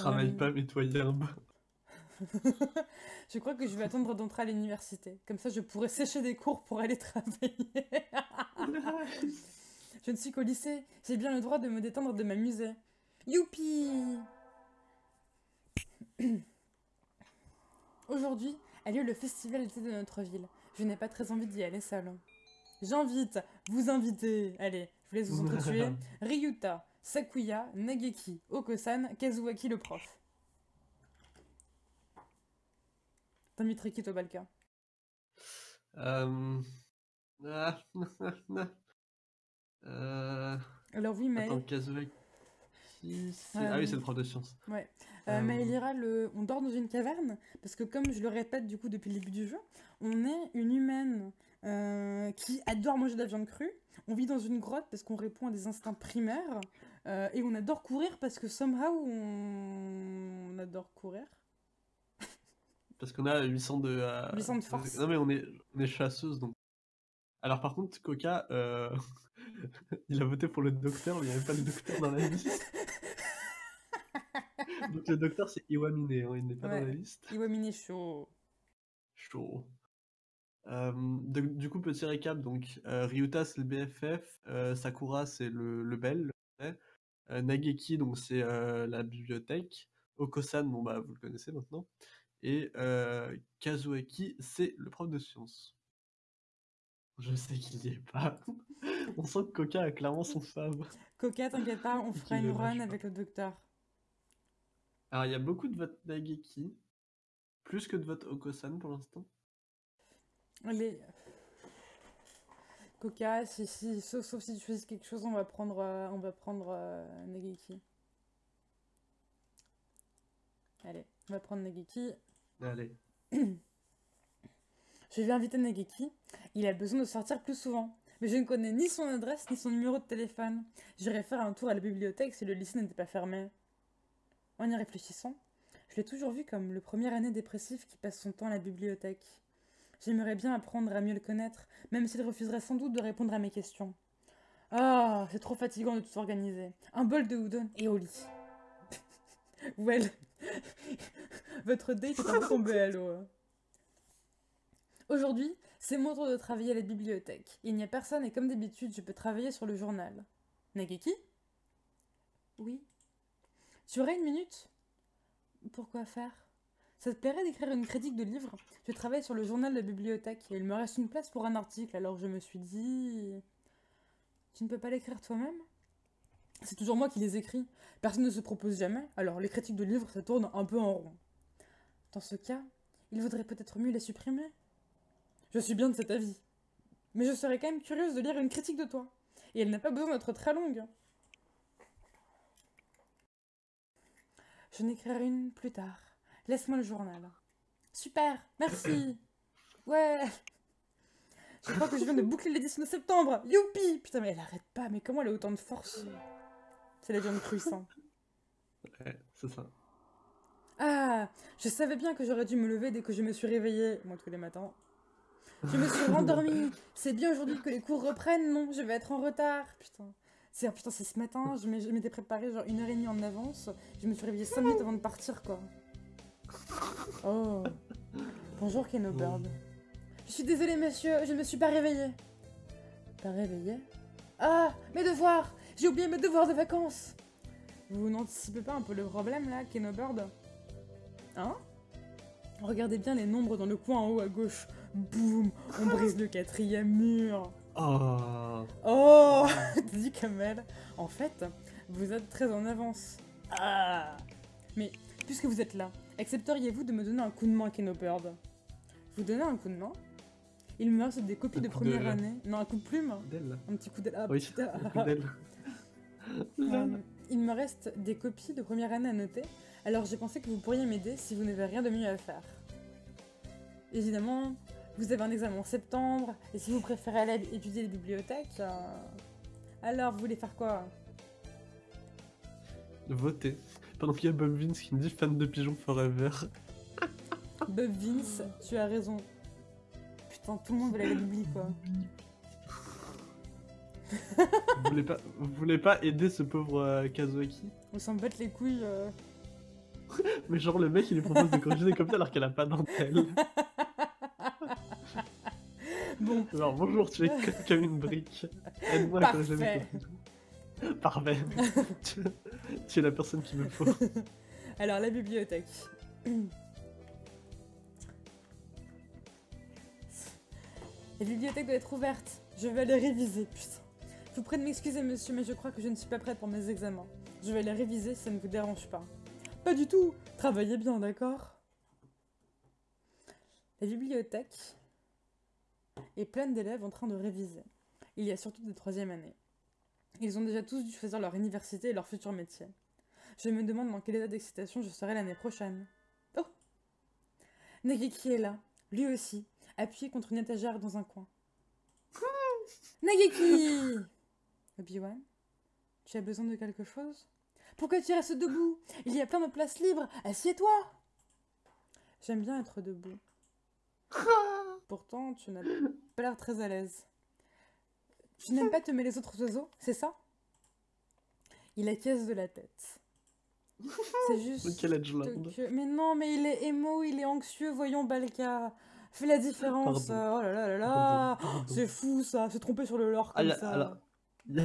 Travaille pas, mets-toi herbe. Je crois que je vais attendre d'entrer à l'université. Comme ça, je pourrai sécher des cours pour aller travailler. je ne suis qu'au lycée. J'ai bien le droit de me détendre, de m'amuser. Youpi Aujourd'hui a lieu le festival d'été de notre ville. Je n'ai pas très envie d'y aller seule. J'invite, vous invitez, allez, je vous laisse vous entretuer, Ryuta, Sakuya, Nageki, Okosan, Kazuaki le prof. T'inviterais qui toi, Balka Euh... ah, euh... Alors oui, mais... Attends, Kazuaki... c'est- Euh, Ah oui, c'est le prof de sciences. Ouais. Euh, Euh, Maëlira, le... on dort dans une caverne parce que comme je le répète du coup depuis le début du jeu, on est une humaine euh, qui adore manger de la viande crue. On vit dans une grotte parce qu'on répond à des instincts primaires euh, et on adore courir parce que somehow on, on adore courir. Parce qu'on a 800 de... euh, 800 de force. Non mais on est, on est chasseuse, donc... Alors par contre, Coca, euh, il a voté pour le docteur, mais il n'y avait pas le docteur dans la liste. donc le docteur, c'est Iwamine, hein, il n'est pas dans la liste. Iwamine chaud. Chaud. Euh, de- du coup, petit récap, donc euh, Ryuta c'est le BFF, euh, Sakura c'est le, le bel, le euh, Nageki donc c'est euh, la bibliothèque, Okosan, bon bah vous le connaissez maintenant, et Kazuaki c'est le prof de sciences. Je sais qu'il n'y est pas. On sent que Koka a clairement son fave. Coca, t'inquiète pas, on fera une run avec le docteur. Alors il y a beaucoup de votes Nageki, plus que de votes Okosan pour l'instant. Allez. Coca, si, si, sauf, sauf si tu choisis quelque chose, on va prendre, euh, on va prendre euh, Nageki. Allez, on va prendre Nageki. Allez. Je vais inviter Nageki. Il a besoin de sortir plus souvent. Mais je ne connais ni son adresse ni son numéro de téléphone. J'irai faire un tour à la bibliothèque si le lycée n'était pas fermé. En y réfléchissant, je l'ai toujours vu comme le premier année dépressif qui passe son temps à la bibliothèque. J'aimerais bien apprendre à mieux le connaître, même s'il refuserait sans doute de répondre à mes questions. Ah, c'est trop fatigant de tout organiser. Un bol de udon et au lit. well, votre date est un peu tombé à l'eau. hein. Aujourd'hui, c'est mon tour de travailler à la bibliothèque. Il n'y a personne et comme d'habitude, je peux travailler sur le journal. Nageki? Oui. Tu aurais une minute? Pourquoi faire? Ça te plairait d'écrire une critique de livre? Je travaille sur le journal de la bibliothèque et il me reste une place pour un article, alors je me suis dit... Tu ne peux pas l'écrire toi-même? C'est toujours moi qui les écris. Personne ne se propose jamais, alors les critiques de livres, ça tourne un peu en rond. Dans ce cas, il vaudrait peut-être mieux les supprimer. Je suis bien de cet avis. Mais je serais quand même curieuse de lire une critique de toi. Et elle n'a pas besoin d'être très longue. Je n'écrirai une plus tard. Laisse-moi le journal. Super, merci. Ouais. Je crois que je viens de boucler l'édition de septembre. Youpi Putain, mais elle arrête pas. Mais comment elle a autant de force? C'est la viande cuisson. Ouais, c'est ça. Ah, je savais bien que j'aurais dû me lever dès que je me suis réveillée, moi tous les matins. Je me suis rendormie. C'est bien aujourd'hui que les cours reprennent, non Je vais être en retard. Putain. C'est ah, putain, c'est ce matin, je m'étais préparée genre une heure et demie en avance. Je me suis réveillée 5 minutes avant de partir, quoi. Oh. Bonjour, Keno Bird. Je suis désolée, monsieur, je ne me suis pas réveillée. Pas réveillée Ah, mes devoirs J'ai oublié mes devoirs de vacances Vous n'anticipez pas un peu le problème, là, Keno Bird Hein? Regardez bien les nombres dans le coin en haut à gauche. Boum On brise le quatrième mur. Oh Oh Dit comme elle. En fait, vous êtes très en avance. Ah Mais, puisque vous êtes là, accepteriez-vous de me donner un coup de main, Keno Bird Vous donnez un coup de main? Il me reste des copies Un de première année. Non, un coup de plume? D'elle. Un petit coup d'aile. Ah, Oui, d'elle. Euh, il me reste des copies de première année à noter, alors j'ai pensé que vous pourriez m'aider si vous n'avez rien de mieux à faire. Évidemment, vous avez un examen en septembre, et si vous préférez aller étudier les bibliothèques, euh, alors vous voulez faire quoi? Voter. Pendant qu'il y a Bob Vince qui me dit fan de pigeon forever. Bob Vince, tu as raison. Putain, tout le monde veut la bibli, quoi. vous, voulez pas, vous voulez pas aider ce pauvre euh, Kazuaki On s'en battre les couilles. euh. Mais genre, le mec, il lui propose de corriger des copies alors qu'elle a pas dentelle. Bon, Genre, bonjour, tu es co- comme une brique. Aide-moi à corriger mes copies. Parfait. tu, es la personne qu'il me faut. alors la bibliothèque. La bibliothèque doit être ouverte. Je vais aller réviser, putain. Je vous prie de m'excuser, monsieur, mais je crois que je ne suis pas prête pour mes examens. Je vais les réviser, si ça ne vous dérange pas. Pas du tout Travaillez bien, d'accord? La bibliothèque est pleine d'élèves en train de réviser. Il y a surtout des troisième années. Ils ont déjà tous dû choisir leur université et leur futur métier. Je me demande dans quel état d'excitation je serai l'année prochaine. Oh Nageki est là, lui aussi, appuyé contre une étagère dans un coin. Nageki Obi-Wan Tu as besoin de quelque chose? Pourquoi tu restes debout? Il y a plein de places libres, assieds-toi J'aime bien être debout. Pourtant, tu n'as pas l'air très à l'aise. Tu n'aimes pas te mêler les autres oiseaux, c'est ça? Il acquiesce de la tête. C'est juste que... Mais non, mais il est émo, il est anxieux, voyons Balka. Fais la différence. Pardon. Oh là là là là. C'est fou ça, se tromper sur le lore Ah, comme y a- ça. alors, Il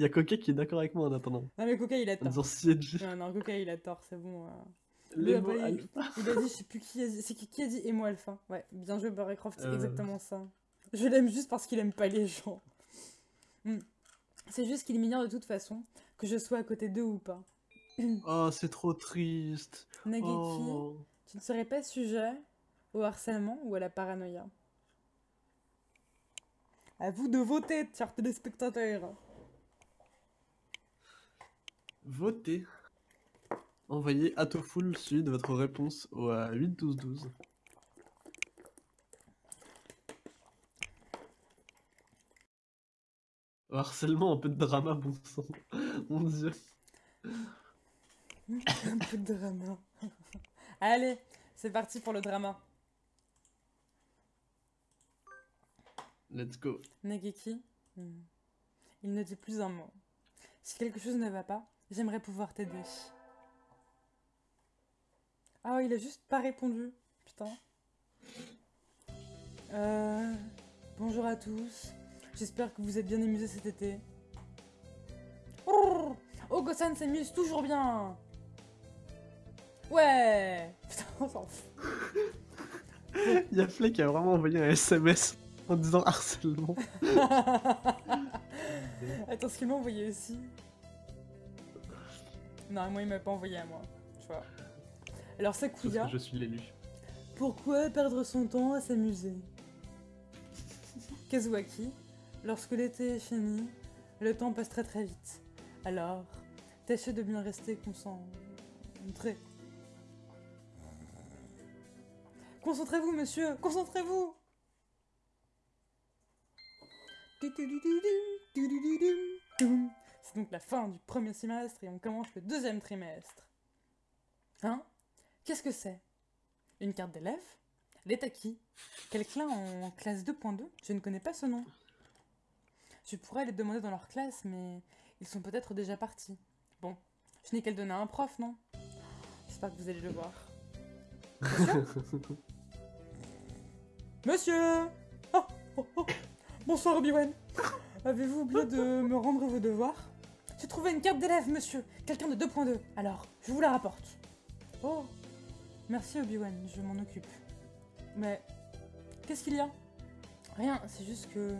y a, a Coquet qui est d'accord avec moi en attendant. Non mais Coca il a tort. Non, non, Coca il a tort, c'est bon. euh. Les il- alpha. Il a dit, je sais plus qui a dit, c'est qui, qui a dit émo alpha? Ouais, bien joué Barrycroft, c'est Euh. exactement ça. Je l'aime juste parce qu'il aime pas les gens. Mm. C'est juste qu'il m'ignore de toute façon, que je sois à côté d'eux ou pas. oh, c'est trop triste. Nageki, oh. tu ne serais pas sujet au harcèlement ou à la paranoïa À vous de voter, chers téléspectateurs Voter. Envoyez à Tofu Sud votre réponse au euh, 8-12-12. Harcèlement, un peu de drama, bon sang. Mon dieu. Un peu de drama. Allez, c'est parti pour le drama. Let's go. Nageki, hmm, il ne dit plus un mot. Si quelque chose ne va pas, j'aimerais pouvoir t'aider. Ah, il a juste pas répondu. Putain. Euh, bonjour à tous. J'espère que vous êtes bien amusés cet été. Oh, Ogo-san s'amuse toujours bien. Ouais. Putain, on s'en fout. Il y a Flay qui a vraiment envoyé un SMS en disant harcèlement. Attends, ce qu'il m'a envoyé aussi. Non, moi il m'a pas envoyé à moi. Tu vois. Alors Sakuya, je suis l'élu. pourquoi perdre son temps à s'amuser? Kazuaki, lorsque l'été est fini, le temps passe très très vite. Alors, tâchez de bien rester concentré. Concentrez-vous, monsieur, concentrez-vous C'est donc la fin du premier semestre et on commence le deuxième trimestre. Hein? Qu'est-ce que c'est? Une carte d'élève? À qui? Quelqu'un en classe 2.2 Je ne connais pas ce nom. Je pourrais les demander dans leur classe, mais ils sont peut-être déjà partis. Bon, je n'ai qu'à le donner à un prof, non? J'espère que vous allez le voir. Monsieur Oh, oh, oh. Bonsoir Obi-Wan Avez-vous oublié de me rendre vos devoirs? J'ai trouvé une carte d'élève, monsieur Quelqu'un de 2.2. Alors, je vous la rapporte. Oh Merci Obi-Wan, je m'en occupe. Mais... Qu'est-ce qu'il y a? Rien, c'est juste que...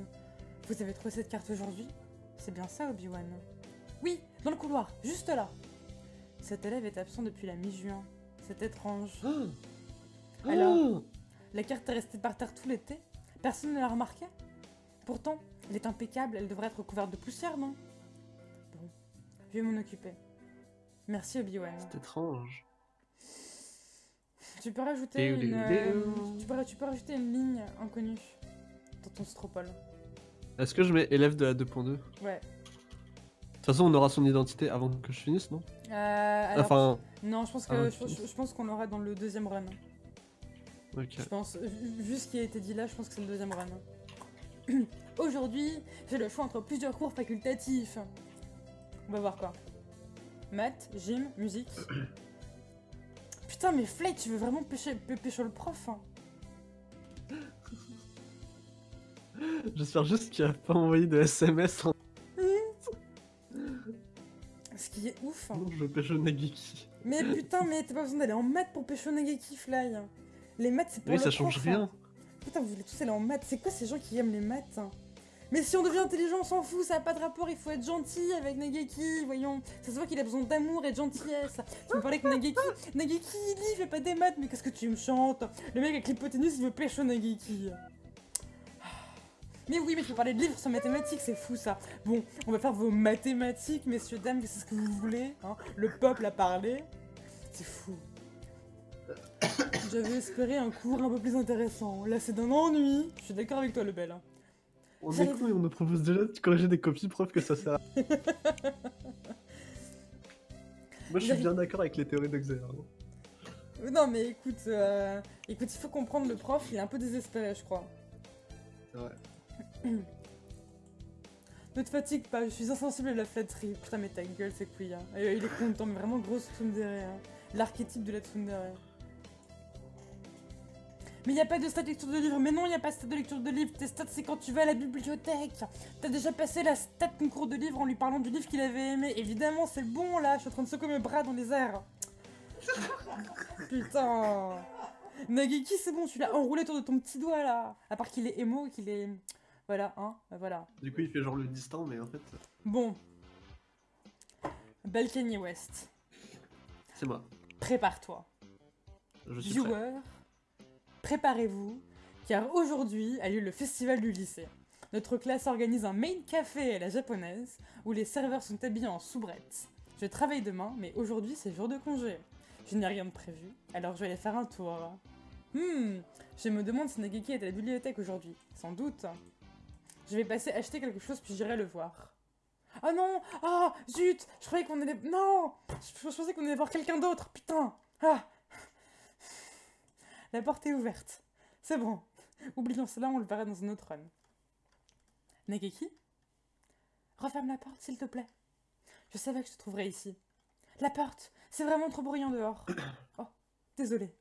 Vous avez trouvé cette carte aujourd'hui? C'est bien ça Obi-Wan? Oui, dans le couloir, juste là Cet élève est absent depuis la mi-juin. C'est étrange. Alors La carte est restée par terre tout l'été? Personne ne l'a remarqué? Pourtant, elle est impeccable, elle devrait être couverte de poussière, non? Bon, je vais m'en occuper. Merci Obi-Wan. C'est étrange. Tu peux rajouter une... euh, tu, peux, tu peux rajouter une ligne inconnue dans ton stropole. Est-ce que je mets élève de la 2.2 De Ouais. toute façon, on aura son identité avant que je finisse, non? Euh, alors, Enfin, non, je pense que ah, je, pense qu'on l'aura dans le deuxième run. ok. Je pense, vu ce qui a été dit là, je pense que c'est le deuxième run. Aujourd'hui, j'ai le choix entre plusieurs cours facultatifs. On va voir quoi. Maths, gym, musique. Putain, mais Flake, tu veux vraiment pêcher, pê- pécho le prof hein? J'espère juste qu'il a pas envoyé de SMS en Ce qui est ouf. hein. non, je pêche Nagiki. Mais putain, mais t'as pas besoin d'aller en maths pour pécho Nageki Fly. Les maths, c'est pour Oui, le ça change prof, rien. hein. Putain, vous voulez tous aller en maths. C'est quoi ces gens qui aiment les maths hein? Mais si on devient intelligent, on s'en fout, ça a pas de rapport, il faut être gentil avec Nageki, voyons. Ça se voit qu'il a besoin d'amour et de gentillesse. Tu me parlais que Nageki, Nageki, il lit, il fait pas des maths, mais qu'est-ce que tu me chantes? Le mec avec l'hypoténuse, il veut pécho Nageki. Mais oui, mais tu peux parler de livres sur mathématiques, c'est fou ça. Bon, on va faire vos mathématiques, messieurs, dames, c'est ce que vous voulez. Hein Le peuple a parlé. C'est fou. J'avais espéré un cours un peu plus intéressant. Là, c'est d'un ennui. Je suis d'accord avec toi, le bel. hein. On est et on nous propose déjà de corriger des copies, preuve que ça sert à... Moi, je suis bien d'accord avec les théories d'Exer. hein. Euh, Non, mais écoute, euh, écoute, il faut comprendre le prof, il est un peu désespéré, je crois. Ouais. Ne te fatigue pas, je suis insensible à la flatterie. Putain, mais ta gueule, c'est couille. Hein. Et, euh, il est content, mais vraiment grosse tsundere. Hein. L'archétype de la tsundere. Mais il n'y a pas de stat de lecture de livre. Mais non, il n'y a pas de stat de lecture de livre. Tes stats, c'est quand tu vas à la bibliothèque. T'as déjà passé la stat concours de livre en lui parlant du livre qu'il avait aimé. Évidemment, c'est bon là. Je suis en train de secouer mes bras dans les airs. Putain. Nageki, c'est bon, tu l'as enroulé autour de ton petit doigt là. À part qu'il est émo qu'il est. Voilà, hein, voilà. Du coup, il fait genre le distant, mais en fait, Bon. Belle Kanye West. c'est moi. Prépare-toi. Je suis. Viewers, préparez-vous, car aujourd'hui a lieu le festival du lycée. Notre classe organise un main café à la japonaise, où les serveurs sont habillés en soubrette. Je travaille demain, mais aujourd'hui c'est jour de congé. Je n'ai rien de prévu, alors je vais aller faire un tour. Hmm, je me demande si Nageki est à la bibliothèque aujourd'hui. Sans doute. Je vais passer acheter quelque chose puis j'irai le voir. Oh non Ah Zut Je croyais qu'on allait... Non je, pensais qu'on allait voir quelqu'un d'autre, putain Ah La porte est ouverte. C'est bon. Oublions cela, on le verra dans un autre run. Nageki? Referme la porte, s'il te plaît. Je savais que je te trouverais ici. La porte C'est vraiment trop bruyant dehors. Oh, désolé.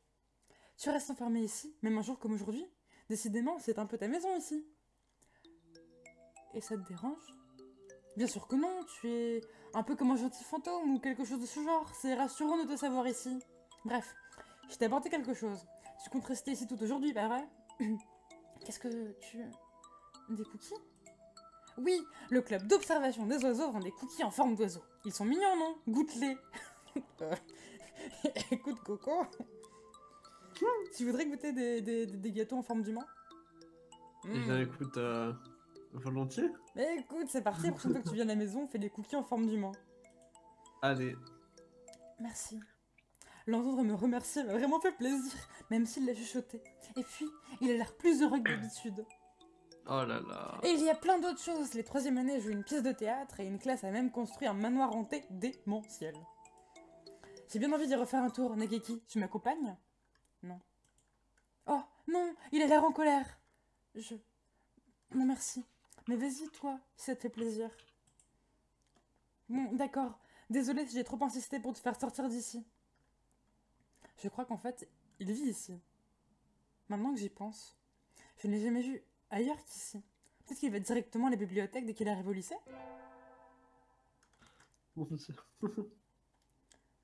Tu restes enfermé ici, même un jour comme aujourd'hui? Décidément, c'est un peu ta maison ici. Et ça te dérange? Bien sûr que non, tu es un peu comme un gentil fantôme ou quelque chose de ce genre. C'est rassurant de te savoir ici. Bref, je t'ai apporté quelque chose. Tu comptes rester ici tout aujourd'hui, pas vrai? Qu'est-ce que tu... Des cookies? Oui, le club d'observation des oiseaux vend des cookies en forme d'oiseau. Ils sont mignons, non? Goûte-les. Euh, Écoute, Coco, tu voudrais goûter des, des- des gâteaux en forme d'humain? Eh bien, écoute, euh, volontiers. Mais écoute, c'est parti, la prochaine fois que tu viens à la maison, on fait des cookies en forme d'humain. Allez. Merci. L'entendre me remercier m'a vraiment fait plaisir, même s'il l'a chuchoté. Et puis, il a l'air plus heureux que d'habitude. Oh là là. Et il y a plein d'autres choses. Les troisième années jouent une pièce de théâtre et une classe a même construit un manoir hanté démentiel. J'ai bien envie d'y refaire un tour, Nageki. Tu m'accompagnes? Non. Oh, non, il a l'air en colère. Je... Non, merci. Mais vas-y, toi, si ça te fait plaisir. Bon, d'accord. Désolé si j'ai trop insisté pour te faire sortir d'ici. Je crois qu'en fait, il vit ici. Maintenant que j'y pense, je ne l'ai jamais vu ailleurs qu'ici. Peut-être qu'il va directement à la bibliothèque dès qu'il arrive au lycée.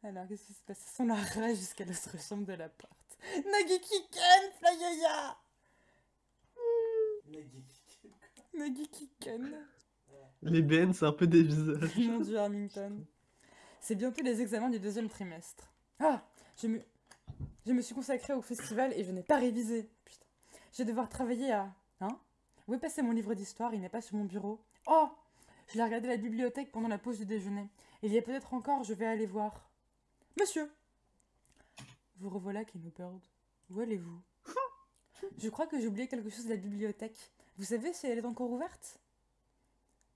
Alors, qu'est-ce qui se passe la rage jusqu'à l'autre chambre de la porte. Nagiki Ken, Flyaya Nagiki Ken. Les BN, c'est un peu des visages. Mon dieu, Armington. C'est bientôt les examens du deuxième trimestre. Ah Je me, je me suis consacrée au festival et je n'ai pas révisé. Putain. Je vais devoir travailler à... Hein? Où est passé mon livre d'histoire? Il n'est pas sur mon bureau. Oh Je l'ai regardé à la bibliothèque pendant la pause du déjeuner. Il y a peut-être encore, je vais aller voir. Monsieur Vous revoilà, Keno Bird. Où allez-vous? Je crois que j'ai oublié quelque chose de la bibliothèque. Vous savez si elle est encore ouverte?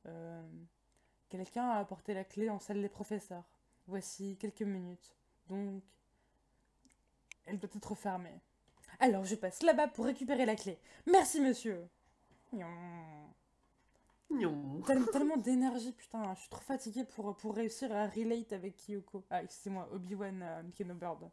Euh... Quelqu'un a apporté la clé en salle des professeurs. Voici quelques minutes. Donc, elle doit être fermée. Alors, je passe là-bas pour récupérer la clé. Merci, monsieur. Gnon. Tel- tellement d'énergie, putain. Je suis trop fatiguée pour, pour réussir à relate avec Kyoko. Ah, excusez-moi, Obi-Wan euh, Kenobird.